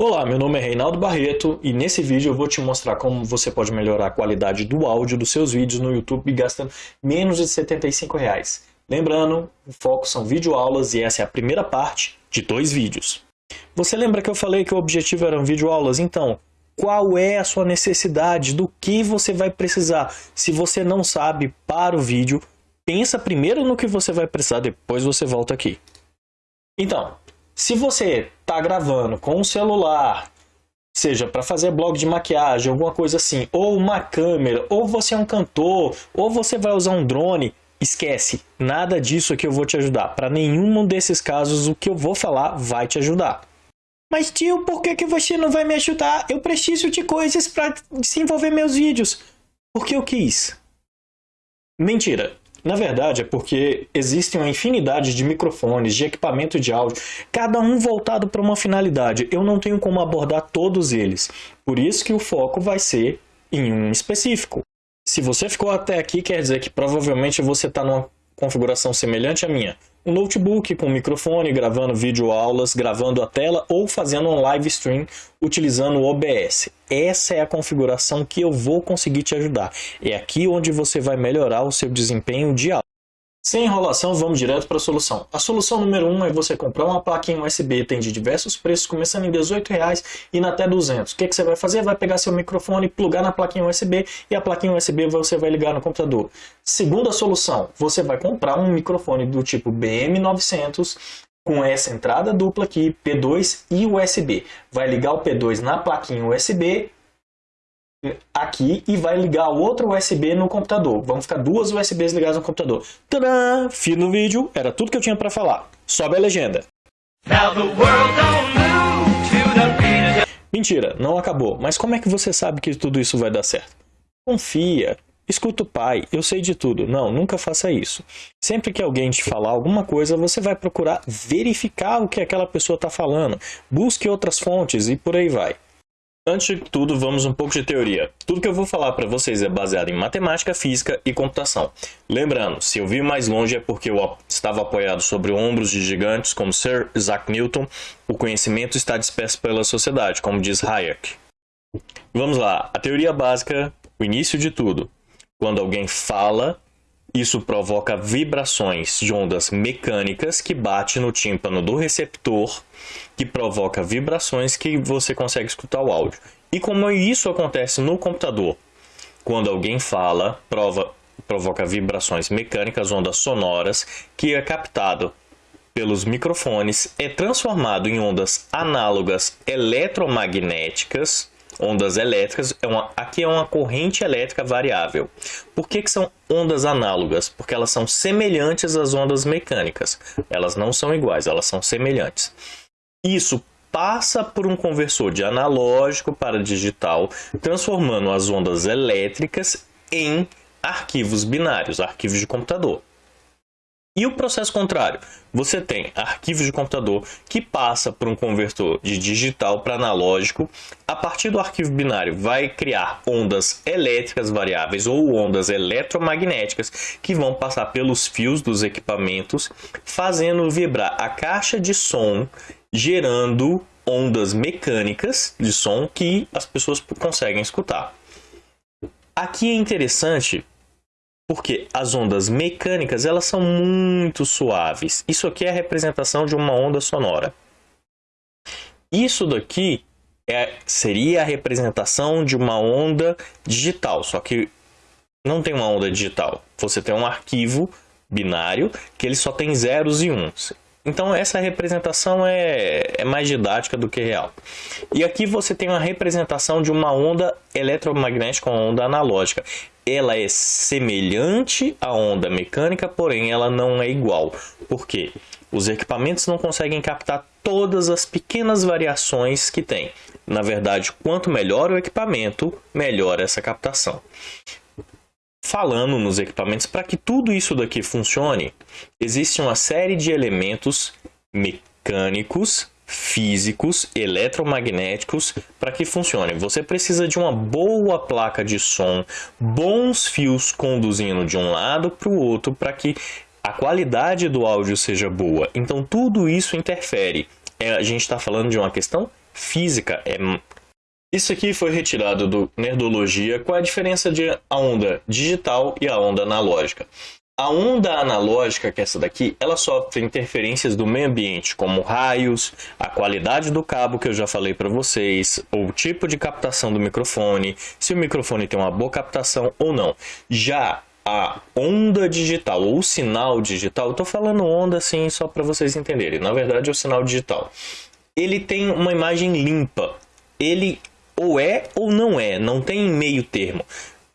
Olá, meu nome é Reinaldo Barreto e nesse vídeo eu vou te mostrar como você pode melhorar a qualidade do áudio dos seus vídeos no YouTube gastando menos de 75 reais. Lembrando, o foco são videoaulas e essa é a primeira parte de dois vídeos. Você lembra que eu falei que o objetivo eram videoaulas? Então, qual é a sua necessidade, do que você vai precisar? Se você não sabe, para o vídeo, pensa primeiro no que você vai precisar, depois você volta aqui. Então, se você está gravando com um celular, seja para fazer blog de maquiagem, alguma coisa assim, ou uma câmera, ou você é um cantor, ou você vai usar um drone, esquece, nada disso aqui eu vou te ajudar. Para nenhum desses casos o que eu vou falar vai te ajudar. Mas tio, por que, que você não vai me ajudar? Eu preciso de coisas para desenvolver meus vídeos. Porque eu quis. Mentira. Na verdade, é porque existem uma infinidade de microfones, de equipamento de áudio, cada um voltado para uma finalidade. Eu não tenho como abordar todos eles. Por isso que o foco vai ser em um específico. Se você ficou até aqui, quer dizer que provavelmente você está numa configuração semelhante à minha. Um notebook com microfone, gravando vídeo aulas, gravando a tela ou fazendo um live stream utilizando o OBS. Essa é a configuração que eu vou conseguir te ajudar. É aqui onde você vai melhorar o seu desempenho de aula. Sem enrolação, vamos direto para a solução. A solução número 1 um é você comprar uma plaquinha USB, tem de diversos preços, começando em R$18,00 e até 200. O que, que você vai fazer? Vai pegar seu microfone, plugar na plaquinha USB e a plaquinha USB você vai ligar no computador. Segunda solução, você vai comprar um microfone do tipo BM900 com essa entrada dupla aqui, P2 e USB. Vai ligar o P2 na plaquinha USB aqui e vai ligar outro USB no computador. Vão ficar duas USBs ligadas no computador. Tadã! Fim do vídeo, era tudo que eu tinha para falar. Sobe a legenda. Mentira, não acabou. Mas como é que você sabe que tudo isso vai dar certo? Confia. Escuta o pai, eu sei de tudo. Não, nunca faça isso. Sempre que alguém te falar alguma coisa, você vai procurar verificar o que aquela pessoa está falando. Busque outras fontes e por aí vai. Antes de tudo, vamos um pouco de teoria. Tudo que eu vou falar para vocês é baseado em matemática, física e computação. Lembrando, se eu vi mais longe é porque eu estava apoiado sobre ombros de gigantes como Sir Isaac Newton, o conhecimento está disperso pela sociedade, como diz Hayek. Vamos lá, a teoria básica, o início de tudo. Quando alguém fala, isso provoca vibrações de ondas mecânicas que bate no tímpano do receptor, que provoca vibrações que você consegue escutar o áudio. E como isso acontece no computador? Quando alguém fala, prova, provoca vibrações mecânicas, ondas sonoras, que é captado pelos microfones, é transformado em ondas análogas eletromagnéticas, ondas elétricas, é uma, aqui é uma corrente elétrica variável. Por que, que são ondas análogas? Porque elas são semelhantes às ondas mecânicas. Elas não são iguais, elas são semelhantes. Isso passa por um conversor de analógico para digital, transformando as ondas elétricas em arquivos binários, arquivos de computador. E o processo contrário, você tem arquivos de computador que passa por um conversor de digital para analógico. A partir do arquivo binário vai criar ondas elétricas variáveis ou ondas eletromagnéticas que vão passar pelos fios dos equipamentos, fazendo vibrar a caixa de som, gerando ondas mecânicas de som que as pessoas conseguem escutar. Aqui é interessante porque as ondas mecânicas elas são muito suaves. Isso aqui é a representação de uma onda sonora. Isso daqui é, seria a representação de uma onda digital, só que não tem uma onda digital. Você tem um arquivo binário que ele só tem zeros e uns. Então essa representação é, é mais didática do que real. E aqui você tem uma representação de uma onda eletromagnética, uma onda analógica. Ela é semelhante à onda mecânica, porém ela não é igual. Por quê? Os equipamentos não conseguem captar todas as pequenas variações que tem. Na verdade, quanto melhor o equipamento, melhor essa captação falando nos equipamentos, para que tudo isso daqui funcione, existe uma série de elementos mecânicos, físicos, eletromagnéticos para que funcione. Você precisa de uma boa placa de som, bons fios conduzindo de um lado para o outro para que a qualidade do áudio seja boa. Então tudo isso interfere. É, a gente está falando de uma questão física. É... Isso aqui foi retirado do Nerdologia. Qual é a diferença de a onda digital e a onda analógica? A onda analógica, que é essa daqui, ela sofre interferências do meio ambiente, como raios, a qualidade do cabo que eu já falei para vocês, o tipo de captação do microfone, se o microfone tem uma boa captação ou não. Já a onda digital ou o sinal digital, estou falando onda assim só para vocês entenderem, na verdade é o sinal digital. Ele tem uma imagem limpa, ele ou é ou não é, não tem meio termo.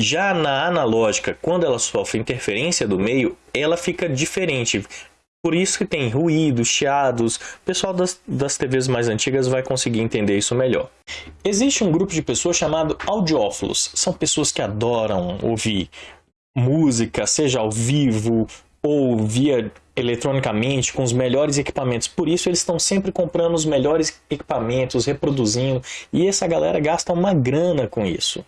Já na analógica, quando ela sofre interferência do meio, ela fica diferente. Por isso que tem ruídos, chiados. O pessoal das, das TVs mais antigas vai conseguir entender isso melhor. Existe um grupo de pessoas chamado audiófilos. São pessoas que adoram ouvir música, seja ao vivo ou via eletronicamente com os melhores equipamentos. Por isso eles estão sempre comprando os melhores equipamentos, reproduzindo, e essa galera gasta uma grana com isso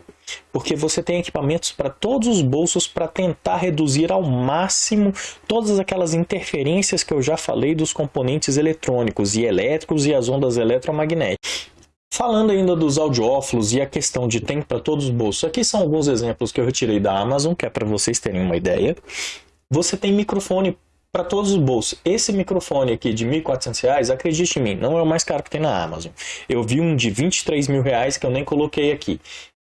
porque você tem equipamentos para todos os bolsos para tentar reduzir ao máximo todas aquelas interferências que eu já falei dos componentes eletrônicos e elétricos e as ondas eletromagnéticas. Falando ainda dos audiófilos e a questão de tem para todos os bolsos, aqui são alguns exemplos que eu retirei da Amazon, que é para vocês terem uma ideia. Você tem microfone para todos os bolsos. Esse microfone aqui de R$ 1.400, acredite em mim, não é o mais caro que tem na Amazon. Eu vi um de 23 mil reais que eu nem coloquei aqui.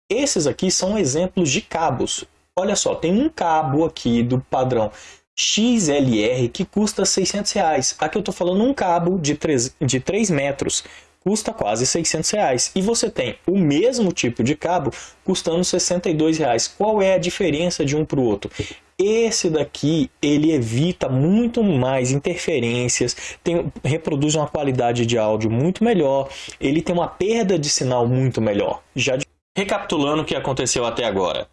Esses aqui são exemplos de cabos. Olha só, tem um cabo aqui do padrão XLR que custa 600 reais. Aqui eu estou falando um cabo de 3, de 3 metros, custa quase 600 reais. E você tem o mesmo tipo de cabo custando 62 reais. Qual é a diferença de um para o outro? Esse daqui, ele evita muito mais interferências, tem, reproduz uma qualidade de áudio muito melhor, ele tem uma perda de sinal muito melhor. Já de Recapitulando o que aconteceu até agora.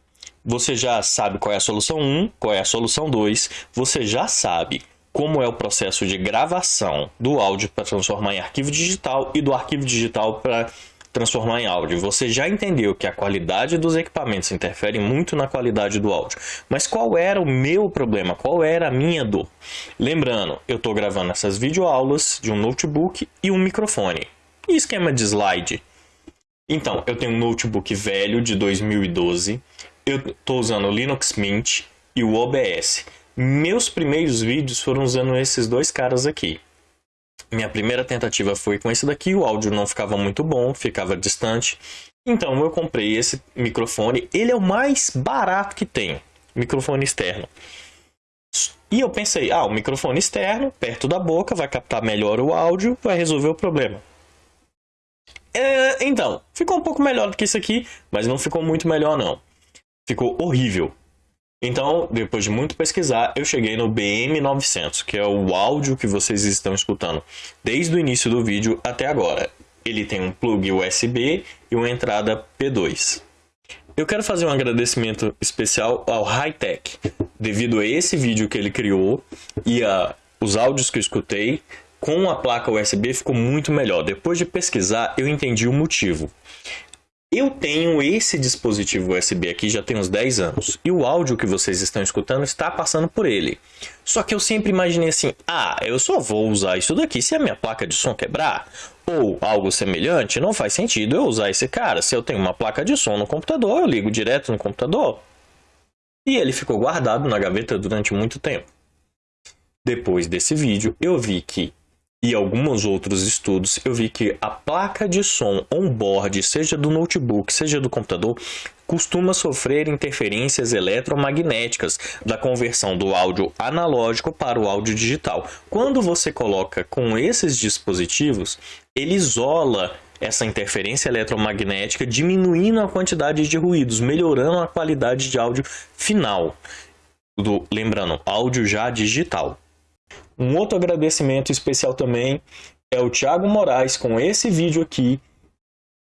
Você já sabe qual é a solução 1, qual é a solução 2, você já sabe como é o processo de gravação do áudio para transformar em arquivo digital e do arquivo digital para transformar em áudio. Você já entendeu que a qualidade dos equipamentos interfere muito na qualidade do áudio. Mas qual era o meu problema? Qual era a minha dor? Lembrando, eu estou gravando essas videoaulas de um notebook e um microfone. E esquema de slide? Então, eu tenho um notebook velho de 2012, eu estou usando o Linux Mint e o OBS. Meus primeiros vídeos foram usando esses dois caras aqui. Minha primeira tentativa foi com esse daqui, o áudio não ficava muito bom, ficava distante. Então eu comprei esse microfone, ele é o mais barato que tem, microfone externo. E eu pensei, ah, o microfone externo, perto da boca, vai captar melhor o áudio, vai resolver o problema. É, então, ficou um pouco melhor do que isso aqui, mas não ficou muito melhor não. Ficou horrível. Então, depois de muito pesquisar, eu cheguei no BM900, que é o áudio que vocês estão escutando desde o início do vídeo até agora. Ele tem um plug USB e uma entrada P2. Eu quero fazer um agradecimento especial ao Hightech, devido a esse vídeo que ele criou e a os áudios que eu escutei, com a placa USB ficou muito melhor. Depois de pesquisar, eu entendi o motivo. Eu tenho esse dispositivo USB aqui já tem uns 10 anos e o áudio que vocês estão escutando está passando por ele. Só que eu sempre imaginei assim, ah, eu só vou usar isso daqui se a minha placa de som quebrar ou algo semelhante, não faz sentido eu usar esse cara. Se eu tenho uma placa de som no computador, eu ligo direto no computador. E ele ficou guardado na gaveta durante muito tempo. Depois desse vídeo, eu vi que e alguns outros estudos, eu vi que a placa de som on-board, seja do notebook, seja do computador, costuma sofrer interferências eletromagnéticas da conversão do áudio analógico para o áudio digital. Quando você coloca com esses dispositivos, ele isola essa interferência eletromagnética, diminuindo a quantidade de ruídos, melhorando a qualidade de áudio final. Do, lembrando, áudio já digital. Um outro agradecimento especial também é o Thiago Moraes com esse vídeo aqui.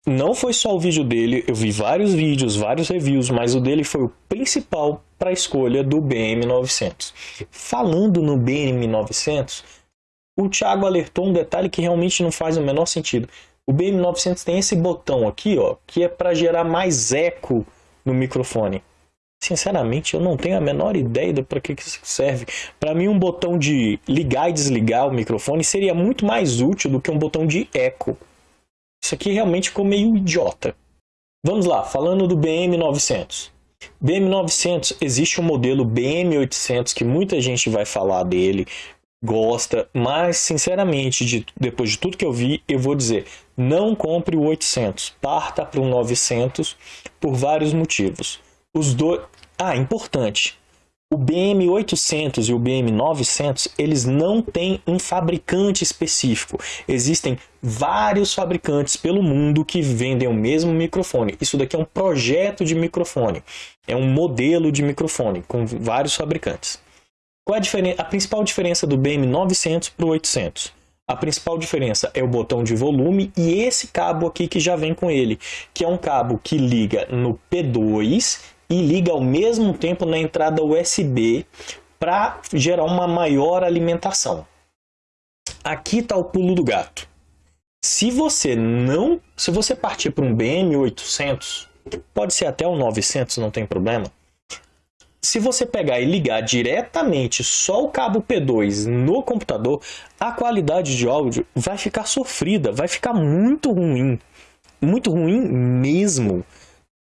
Não foi só o vídeo dele, eu vi vários vídeos, vários reviews, mas o dele foi o principal para a escolha do BM900. Falando no BM900, o Thiago alertou um detalhe que realmente não faz o menor sentido. O BM900 tem esse botão aqui, ó, que é para gerar mais eco no microfone. Sinceramente, eu não tenho a menor ideia para que isso serve. Para mim, um botão de ligar e desligar o microfone seria muito mais útil do que um botão de eco. Isso aqui realmente ficou meio idiota. Vamos lá, falando do BM900. BM900, existe um modelo BM800 que muita gente vai falar dele, gosta, mas sinceramente, de, depois de tudo que eu vi, eu vou dizer, não compre o 800, parta para o 900 por vários motivos. Os dois, ah, importante, o BM800 e o BM900, eles não têm um fabricante específico. Existem vários fabricantes pelo mundo que vendem o mesmo microfone. Isso daqui é um projeto de microfone. É um modelo de microfone com vários fabricantes. Qual é a, a principal diferença do BM900 para o 800? A principal diferença é o botão de volume e esse cabo aqui que já vem com ele, que é um cabo que liga no P2 e liga ao mesmo tempo na entrada USB para gerar uma maior alimentação. Aqui está o pulo do gato. Se você não, se você partir para um BM800, pode ser até o 900, não tem problema. Se você pegar e ligar diretamente só o cabo P2 no computador, a qualidade de áudio vai ficar sofrida, vai ficar muito ruim. Muito ruim mesmo.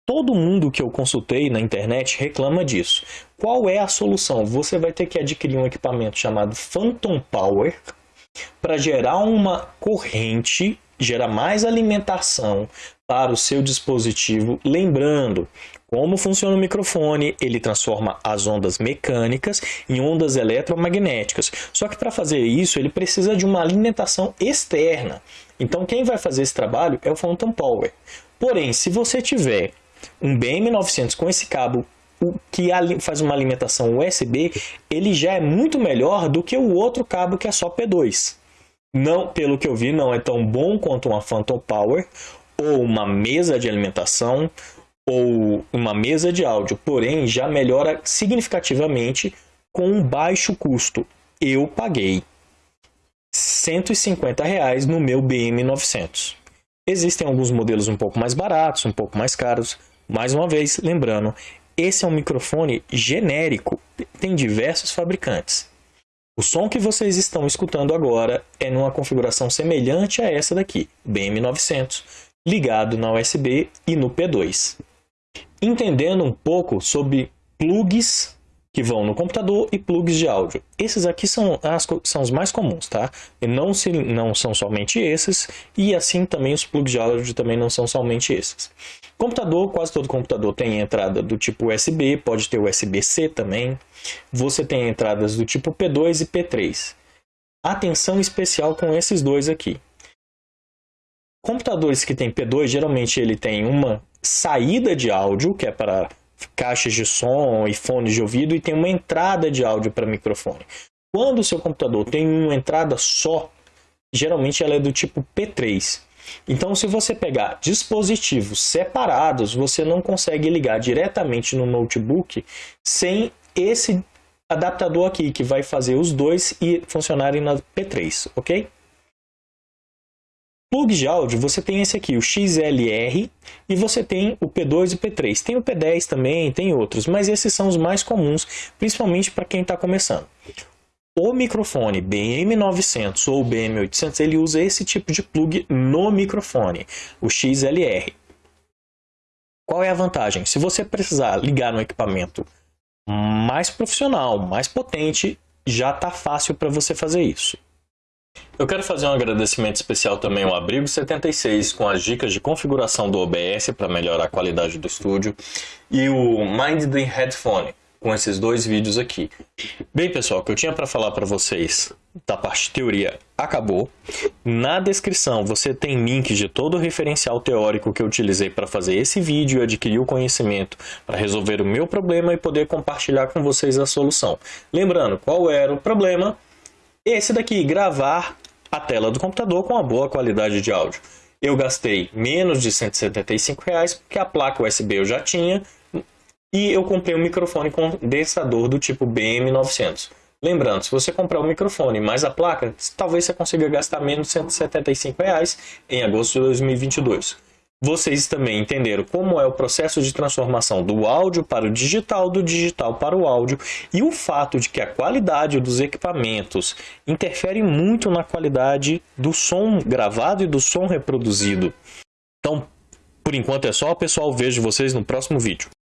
Todo mundo que eu consultei na internet reclama disso. Qual é a solução? Você vai ter que adquirir um equipamento chamado Phantom Power para gerar uma corrente, gerar mais alimentação para o seu dispositivo. Lembrando, como funciona o microfone, ele transforma as ondas mecânicas em ondas eletromagnéticas. Só que para fazer isso, ele precisa de uma alimentação externa. Então quem vai fazer esse trabalho é o Phantom Power. Porém, se você tiver um BM900 com esse cabo que faz uma alimentação USB, ele já é muito melhor do que o outro cabo que é só P2. Não, pelo que eu vi, não é tão bom quanto uma Phantom Power ou uma mesa de alimentação ou uma mesa de áudio, porém já melhora significativamente com um baixo custo. Eu paguei 150 reais no meu BM900. Existem alguns modelos um pouco mais baratos, um pouco mais caros, mais uma vez, lembrando, esse é um microfone genérico, tem diversos fabricantes. O som que vocês estão escutando agora é numa configuração semelhante a essa daqui, BM900, ligado na USB e no P2. Entendendo um pouco sobre plugs que vão no computador e plugs de áudio. Esses aqui são, as, são os mais comuns, tá? E não, se, não são somente esses, e assim também os plugs de áudio também não são somente esses. Computador, quase todo computador tem entrada do tipo USB, pode ter USB-C também. Você tem entradas do tipo P2 e P3. Atenção especial com esses dois aqui. Computadores que tem P2, geralmente ele tem uma saída de áudio, que é para caixas de som e fones de ouvido e tem uma entrada de áudio para microfone. Quando o seu computador tem uma entrada só, geralmente ela é do tipo P3. Então, se você pegar dispositivos separados, você não consegue ligar diretamente no notebook sem esse adaptador aqui, que vai fazer os dois e funcionarem na P3, ok? Plugs de áudio, você tem esse aqui, o XLR, e você tem o P2 e o P3. Tem o P10 também, tem outros, mas esses são os mais comuns, principalmente para quem está começando. O microfone BM900 ou BM800, ele usa esse tipo de plug no microfone, o XLR. Qual é a vantagem? Se você precisar ligar no equipamento mais profissional, mais potente, já está fácil para você fazer isso. Eu quero fazer um agradecimento especial também ao Abrigo 76 com as dicas de configuração do OBS para melhorar a qualidade do estúdio e o Mind the Headphone com esses dois vídeos aqui. Bem pessoal, o que eu tinha para falar para vocês da parte teoria acabou. Na descrição você tem links de todo o referencial teórico que eu utilizei para fazer esse vídeo e adquirir o conhecimento para resolver o meu problema e poder compartilhar com vocês a solução. Lembrando, qual era o problema? Esse daqui, gravar a tela do computador com uma boa qualidade de áudio. Eu gastei menos de 175 reais porque a placa USB eu já tinha e eu comprei um microfone condensador do tipo BM900. Lembrando, se você comprar o microfone mais a placa, talvez você consiga gastar menos de 175 reais em agosto de 2022. Vocês também entenderam como é o processo de transformação do áudio para o digital, do digital para o áudio e o fato de que a qualidade dos equipamentos interfere muito na qualidade do som gravado e do som reproduzido. Então, por enquanto é só, pessoal. Vejo vocês no próximo vídeo.